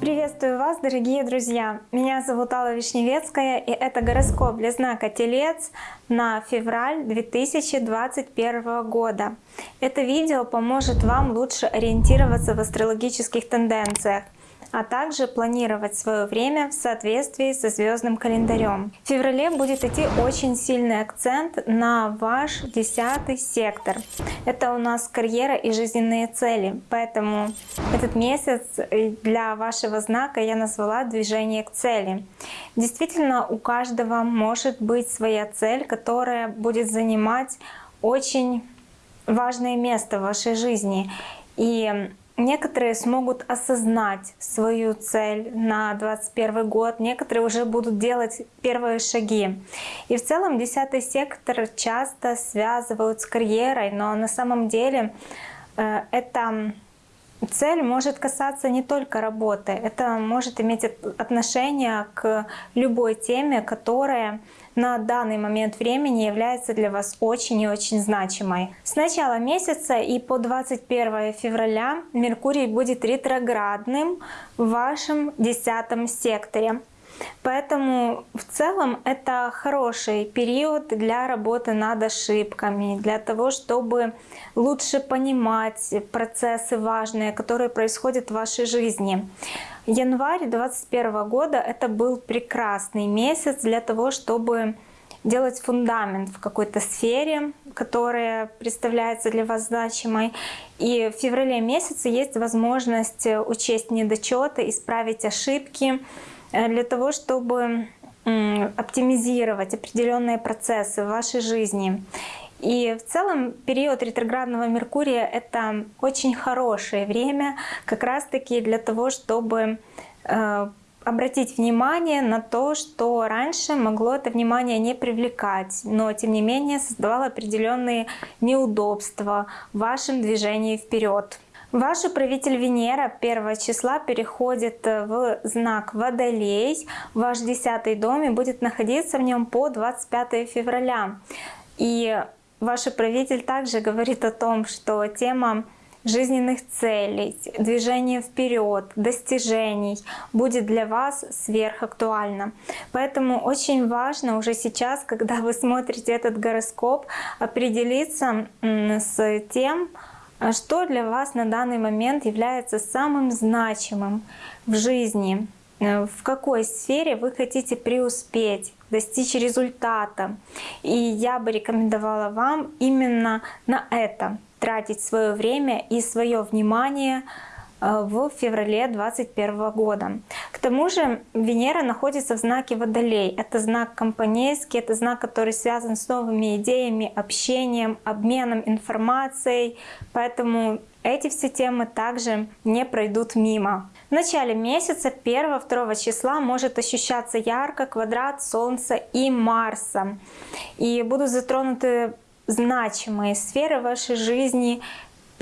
Приветствую вас, дорогие друзья! Меня зовут Алла Вишневецкая, и это гороскоп для знака Телец на февраль 2021 года. Это видео поможет вам лучше ориентироваться в астрологических тенденциях а также планировать свое время в соответствии со звездным календарем. В феврале будет идти очень сильный акцент на ваш десятый сектор. Это у нас карьера и жизненные цели, поэтому этот месяц для вашего знака я назвала «Движение к цели». Действительно, у каждого может быть своя цель, которая будет занимать очень важное место в вашей жизни. И Некоторые смогут осознать свою цель на 2021 год, некоторые уже будут делать первые шаги. И в целом десятый сектор часто связывают с карьерой, но на самом деле э, это цель может касаться не только работы, это может иметь отношение к любой теме, которая на данный момент времени является для вас очень и очень значимой. С начала месяца и по 21 февраля Меркурий будет ретроградным в вашем десятом секторе. Поэтому в целом это хороший период для работы над ошибками, для того, чтобы лучше понимать процессы важные, которые происходят в вашей жизни. Январь 2021 года это был прекрасный месяц для того, чтобы делать фундамент в какой-то сфере, которая представляется для вас значимой. И в феврале месяце есть возможность учесть недочеты, исправить ошибки, для того, чтобы оптимизировать определенные процессы в вашей жизни. И в целом период ретроградного Меркурия — это очень хорошее время как раз-таки для того, чтобы э, обратить внимание на то, что раньше могло это внимание не привлекать, но тем не менее создавало определенные неудобства в вашем движении вперед. Ваш управитель Венера 1 числа переходит э, в знак Водолей. Ваш 10 дом и будет находиться в нем по 25 февраля. И ваш управитель также говорит о том, что тема жизненных целей, движения вперед, достижений будет для вас сверхактуально. Поэтому очень важно уже сейчас, когда вы смотрите этот гороскоп, определиться с тем, что для вас на данный момент является самым значимым в жизни? Э, в какой сфере вы хотите преуспеть, достичь результата? И я бы рекомендовала вам именно на это тратить свое время и свое внимание в феврале 2021 года. К тому же Венера находится в знаке Водолей. Это знак компанейский, это знак, который связан с новыми идеями, общением, обменом информацией. Поэтому эти все темы также не пройдут мимо. В начале месяца 1-2 числа может ощущаться ярко квадрат Солнца и Марса. И будут затронуты значимые сферы вашей жизни,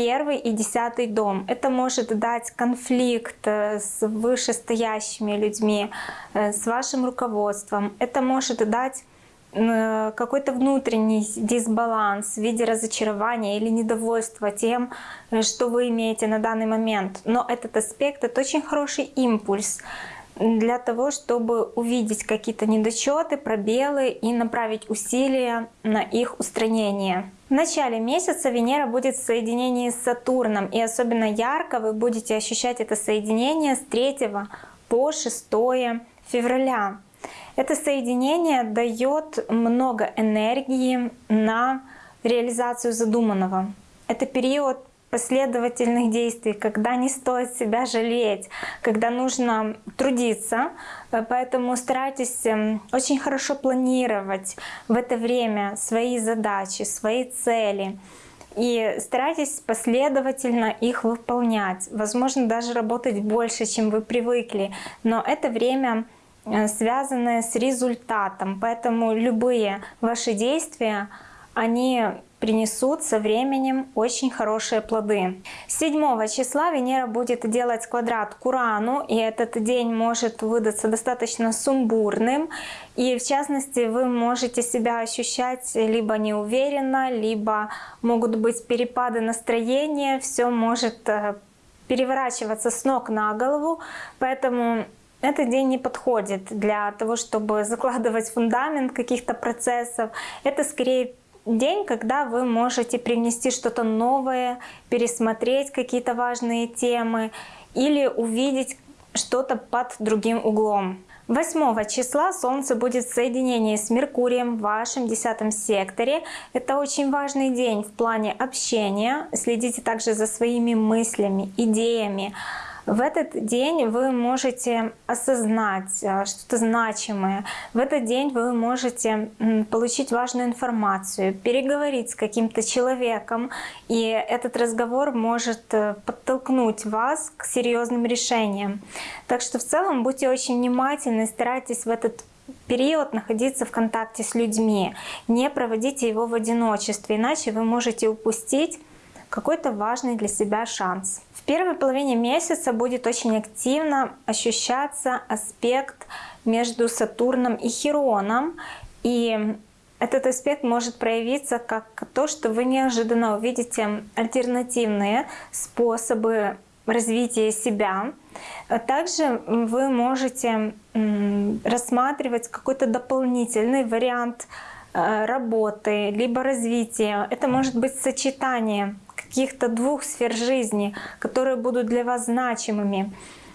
первый и десятый дом. Это может дать конфликт э, с вышестоящими людьми, э, с вашим руководством. Это может дать э, какой-то внутренний дисбаланс в виде разочарования или недовольства тем, что вы имеете на данный момент. Но этот аспект — это очень хороший импульс для того, чтобы увидеть какие-то недочеты, пробелы и направить усилия на их устранение. В начале месяца Венера будет в соединении с Сатурном, и особенно ярко вы будете ощущать это соединение с 3 по 6 февраля. Это соединение дает много энергии на реализацию задуманного. Это период последовательных действий, когда не стоит себя жалеть, когда нужно трудиться. Э, поэтому старайтесь эм, очень хорошо планировать в это время свои задачи, свои цели. И старайтесь последовательно их выполнять. Возможно, даже работать больше, чем вы привыкли. Но это время э, связанное с результатом. Поэтому любые ваши действия, они принесут со временем очень хорошие плоды. 7 числа Венера будет делать квадрат к Урану, и этот день может выдаться достаточно сумбурным. И в частности, вы можете себя ощущать либо неуверенно, либо могут быть перепады настроения, все может э, переворачиваться с ног на голову, поэтому этот день не подходит для того, чтобы закладывать фундамент каких-то процессов. Это скорее день, когда вы можете привнести что-то новое, пересмотреть какие-то важные темы или увидеть что-то под другим углом. 8 числа Солнце будет в соединении с Меркурием в вашем 10 секторе. Это очень важный день в плане общения. Следите также за своими мыслями, идеями. В этот день вы можете осознать э, что-то значимое. В этот день вы можете получить важную информацию, переговорить с каким-то человеком, и этот разговор может э, подтолкнуть вас к серьезным решениям. Так что в целом будьте очень внимательны, старайтесь в этот период находиться в контакте с людьми. Не проводите его в одиночестве, иначе вы можете упустить какой-то важный для себя шанс. В первой половине месяца будет очень активно ощущаться аспект между Сатурном и Хероном. И этот аспект может проявиться как то, что вы неожиданно увидите альтернативные способы развития себя. Также вы можете рассматривать какой-то дополнительный вариант э, работы, либо развития. Это может быть сочетание каких-то двух сфер жизни, которые будут для вас значимыми.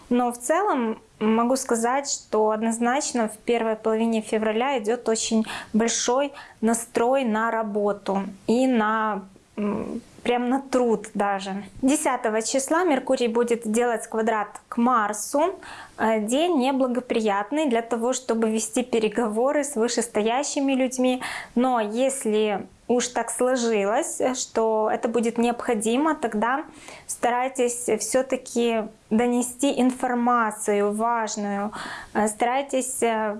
Но в целом могу сказать, что однозначно в первой половине февраля идет очень большой настрой на работу и на прям на труд даже. 10 числа Меркурий будет делать квадрат к Марсу. Э, день неблагоприятный для того, чтобы вести переговоры с вышестоящими людьми. Но если уж так сложилось, что это будет необходимо, тогда старайтесь все-таки донести информацию важную, э, старайтесь э,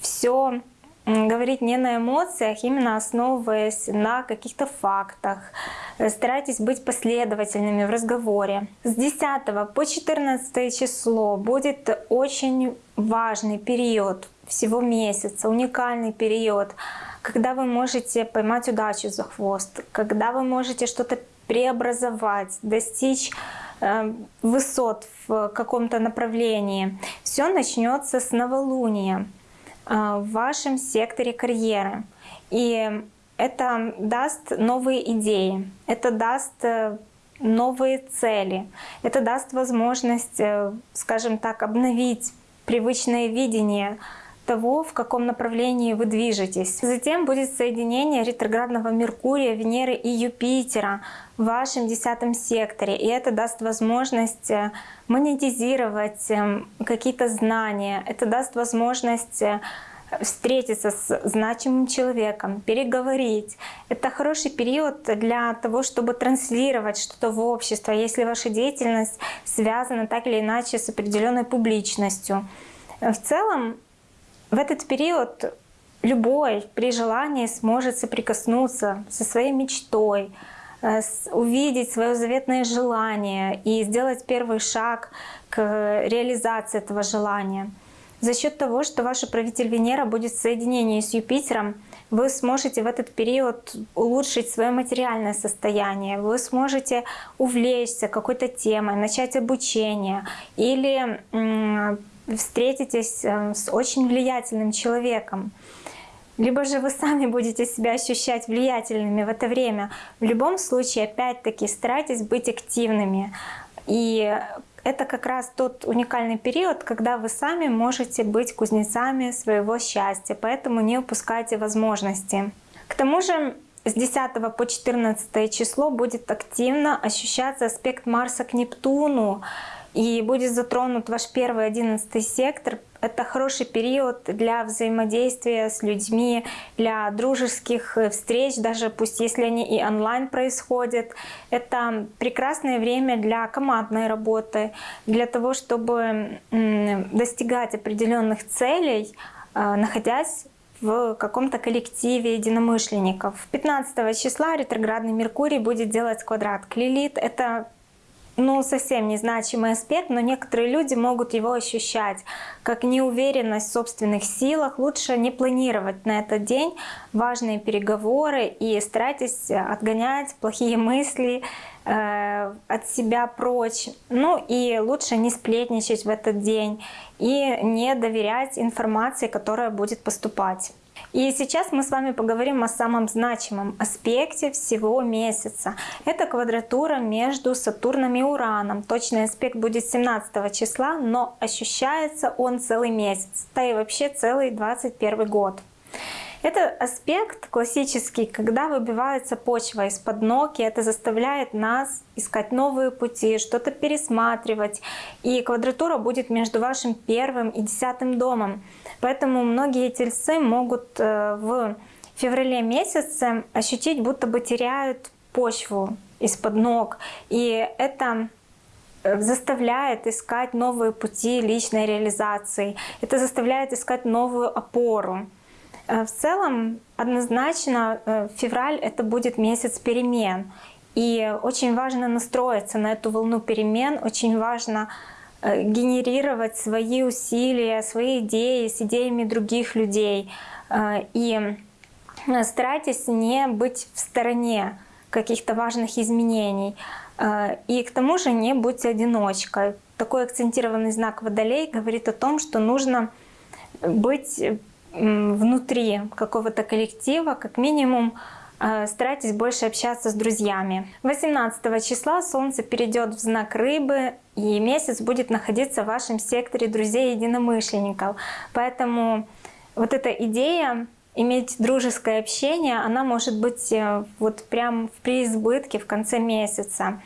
все говорить не на эмоциях, именно основываясь на каких-то фактах. Э, старайтесь быть последовательными в разговоре. С 10 по 14 число будет очень важный период всего месяца, уникальный период, когда вы можете поймать удачу за хвост, когда вы можете что-то преобразовать, достичь э, высот в каком-то направлении. Все начнется с новолуния. А, в вашем секторе карьеры. И это даст новые идеи, это даст э, новые цели, это даст возможность, э, скажем так, обновить привычное видение того, в каком направлении вы движетесь. Затем будет соединение ретроградного Меркурия, Венеры и Юпитера в вашем десятом секторе. И это даст возможность э, монетизировать эм, какие-то знания. Это даст возможность э, встретиться с значимым человеком, переговорить. Это хороший период для того, чтобы транслировать что-то в общество, если ваша деятельность связана так или иначе с определенной публичностью. В целом в этот период любой при желании сможет соприкоснуться со своей мечтой, э, увидеть свое заветное желание и сделать первый шаг к реализации этого желания. За счет того, что ваш правитель Венера будет в соединении с Юпитером, вы сможете в этот период улучшить свое материальное состояние, вы сможете увлечься какой-то темой, начать обучение или встретитесь э, с очень влиятельным человеком. Либо же вы сами будете себя ощущать влиятельными в это время. В любом случае, опять-таки, старайтесь быть активными. И это как раз тот уникальный период, когда вы сами можете быть кузнецами своего счастья, поэтому не упускайте возможности. К тому же с 10 по 14 число будет активно ощущаться аспект Марса к Нептуну, и будет затронут ваш первый одиннадцатый сектор. Это хороший период для взаимодействия с людьми, для дружеских э, встреч, даже пусть если они и онлайн происходят. Это прекрасное время для командной работы, для того, чтобы достигать определенных целей, э, находясь в каком-то коллективе единомышленников. 15 числа ретроградный Меркурий будет делать квадрат к Лилит. Это ну, совсем незначимый аспект, но некоторые люди могут его ощущать как неуверенность в собственных силах. Лучше не планировать на этот день важные переговоры и старайтесь отгонять плохие мысли э, от себя прочь. Ну и лучше не сплетничать в этот день и не доверять информации, которая будет поступать. И сейчас мы с вами поговорим о самом значимом аспекте всего месяца. Это квадратура между Сатурном и Ураном. Точный аспект будет 17 числа, но ощущается он целый месяц, да и вообще целый 21 год. Это аспект классический, когда выбивается почва из-под ног, и это заставляет нас искать новые пути, что-то пересматривать. И квадратура будет между вашим первым и десятым домом. Поэтому многие тельцы могут э, в феврале месяце ощутить, будто бы теряют почву из-под ног. И это э, заставляет искать новые пути личной реализации. Это заставляет искать новую опору. Э, в целом, однозначно, февраль — это будет месяц перемен. И очень важно настроиться на эту волну перемен, очень важно Э, генерировать свои усилия, свои идеи с идеями других людей. Э, и старайтесь не быть в стороне каких-то важных изменений. Э, и к тому же не будьте одиночкой. Такой акцентированный знак Водолей говорит о том, что нужно быть внутри какого-то коллектива, как минимум Э, старайтесь больше общаться с друзьями. 18 числа Солнце перейдет в знак Рыбы, и месяц будет находиться в вашем секторе друзей-единомышленников. Поэтому вот эта идея иметь дружеское общение, она может быть э, вот прям в преизбытке в конце месяца.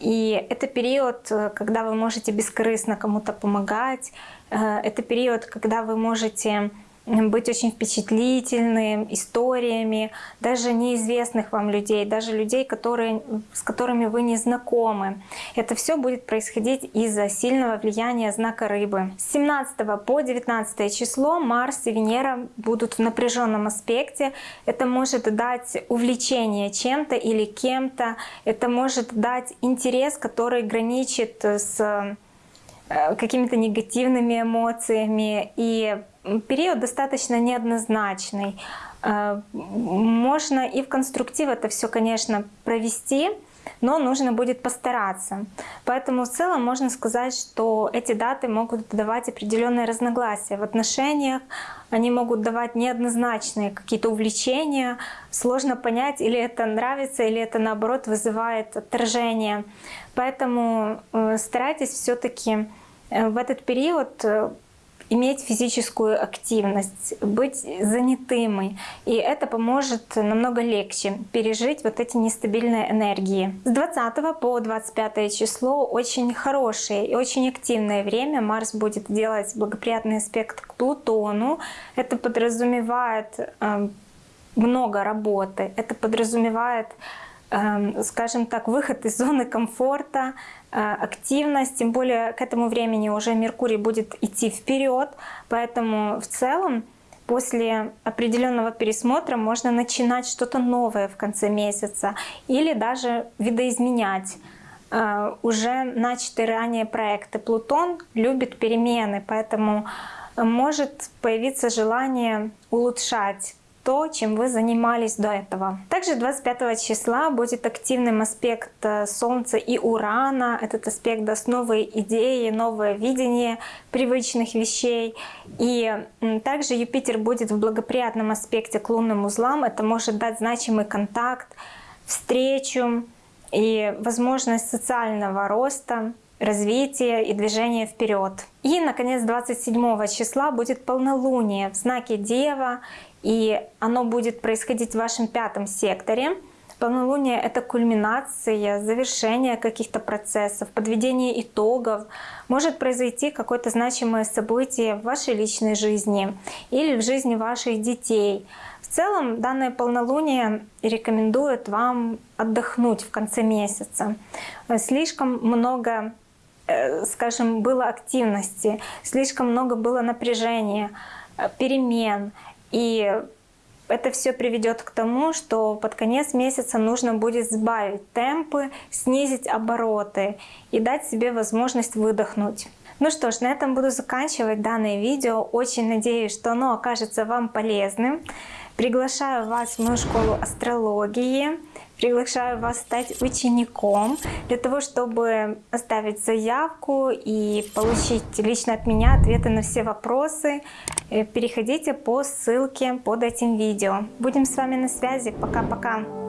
И это период, э, когда вы можете бескорыстно кому-то помогать, это период, когда вы можете быть очень впечатлительным историями даже неизвестных вам людей, даже людей, которые, с которыми вы не знакомы. Это все будет происходить из-за сильного влияния знака рыбы. С 17 по 19 число Марс и Венера будут в напряженном аспекте. Это может дать увлечение чем-то или кем-то. Это может дать интерес, который граничит с какими-то негативными эмоциями и период достаточно неоднозначный. Э, можно и в конструктив это все, конечно, провести, но нужно будет постараться. Поэтому в целом можно сказать, что эти даты могут давать определенные разногласия в отношениях, они могут давать неоднозначные какие-то увлечения, сложно понять, или это нравится, или это наоборот вызывает отторжение. Поэтому э, старайтесь все-таки э, в этот период иметь физическую активность, быть занятыми. И это поможет намного легче пережить вот эти нестабильные энергии. С 20 по 25 число очень хорошее и очень активное время. Марс будет делать благоприятный аспект к Плутону. Это подразумевает э, много работы. Это подразумевает скажем так, выход из зоны комфорта, э, активность, тем более к этому времени уже Меркурий будет идти вперед, поэтому в целом после определенного пересмотра можно начинать что-то новое в конце месяца или даже видоизменять. Э, уже начатые ранее проекты. Плутон любит перемены, поэтому может появиться желание улучшать то, чем вы занимались до этого. Также 25 числа будет активным аспект э, Солнца и Урана. Этот аспект даст новые идеи, новое видение привычных вещей. И также Юпитер будет в благоприятном аспекте к лунным узлам. Это может дать значимый контакт, встречу и возможность социального роста развития и движения вперед. И, наконец, 27 числа будет полнолуние в знаке Дева, и оно будет происходить в вашем пятом секторе. Полнолуние — это кульминация, завершение каких-то процессов, подведение итогов. Может произойти какое-то значимое событие в вашей личной жизни или в жизни ваших детей. В целом данное полнолуние рекомендует вам отдохнуть в конце месяца. Слишком много скажем, было активности, слишком много было напряжения, э, перемен. И это все приведет к тому, что под конец месяца нужно будет сбавить темпы, снизить обороты и дать себе возможность выдохнуть. Ну что ж, на этом буду заканчивать данное видео. Очень надеюсь, что оно окажется вам полезным. Приглашаю вас в мою школу астрологии. Приглашаю вас стать учеником для того, чтобы оставить заявку и получить лично от меня ответы на все вопросы. Э, переходите по ссылке под этим видео. Будем с вами на связи. Пока-пока.